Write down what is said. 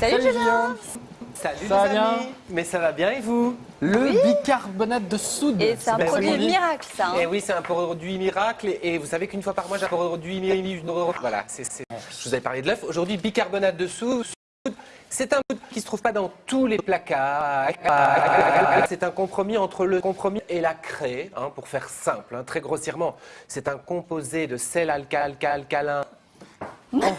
Salut, Julien. Salut Ça va bien Mais ça va bien et vous Le bicarbonate de soude. Et c'est un ben, produit miracle, ça. hein. Eh oui, c'est un produit miracle et, vous savez qu'une fois par mois, j'ai un produit miracle. Voilà, c'est, je vous avais parlé de l'œuf. Aujourd'hui, bicarbonate de soude. C'est un produit qui ne se trouve pas dans tous les placards. C'est un compromis entre le compromis et la craie, hein, pour faire simple, hein, très grossièrement. C'est un composé de sel alca alca alcalin. Non,